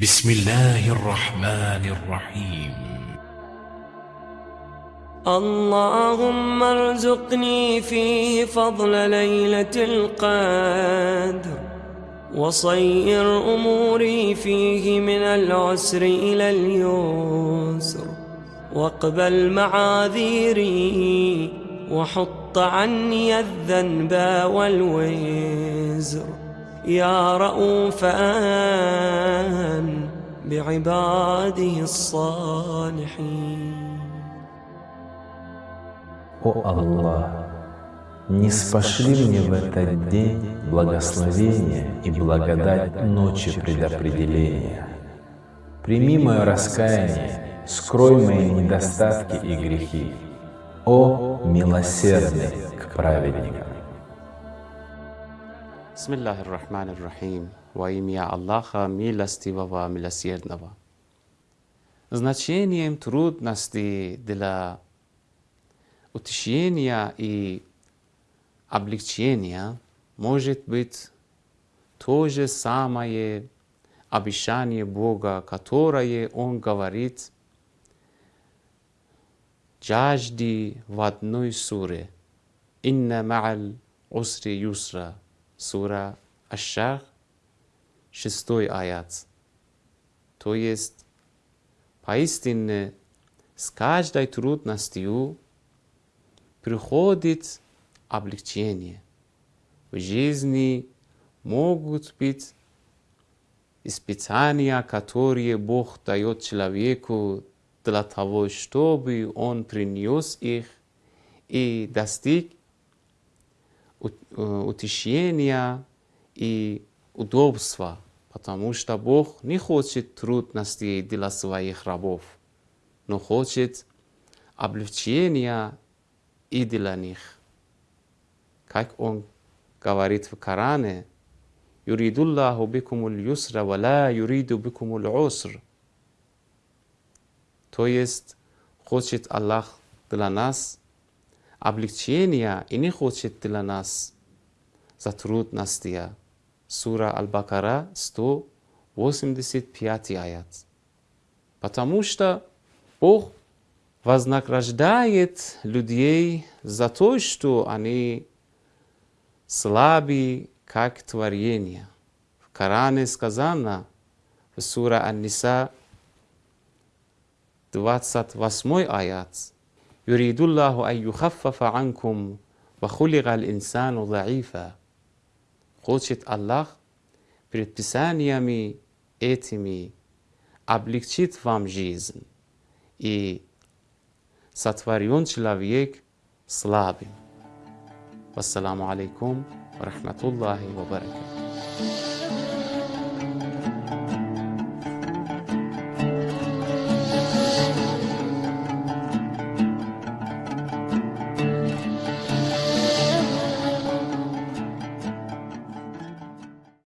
بسم الله الرحمن الرحيم. اللهم ارزقني فيه فضل ليلة القدر وصير أموري فيه من العسر إلى اليسر واقبل معاذيري وحط عني الذنب والوزر. يا رؤوفا بعباده الصالحين О Аллах, не спошли мне в этот день благословение и благодать ночи предопределения. Прими мое раскаяние, скрой мои недостатки и грехи. О милосердный к праведникам! Bismillahir Rahmanir Rahim. Во имя Аллаха, милостивого, милосердного. Значением трудностей для утешения и облегчения может быть то же самое обещание Бога, которое Он говорит жажди в одной суре. Инна ма'аль усри юсра. Сура Аш-Шах, шестой аят. То есть, поистине, с каждой трудностью приходит облегчение. В жизни могут быть испытания, которые Бог дает человеку для того, чтобы он принес их и достиг утешения и удобства, потому что Бог не хочет трудностей для своих рабов, но хочет облегчения и для них. Как Он говорит в Коране, «Юридуллаху бикумул юсра, вала юриду бикумул уср». То есть, хочет Аллах для нас облегчения и не хочет для нас затрудностия. Сура Аль-Бакара, 185 аят. Потому что Бог вознаграждает людей за то, что они слабы, как творение. В Коране сказано, в Сура Ан-Ниса, 28 аят, يريد الله أن يخفف عنكم وخلق الإنسان ضعيفا Хочет Аллах предписаниями этими облегчить вам жизнь. И сотворен человек слабым. Вассаламу алейкум ва рахматуллахи ва баракатуh.